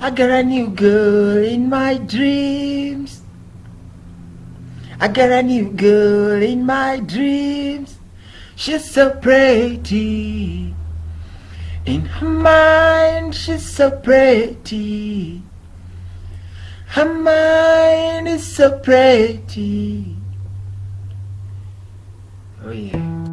I got a new girl in my dreams. I got a new girl in my dreams. She's so pretty. In her mind, she's so pretty. Her mind is so pretty. Oh yeah.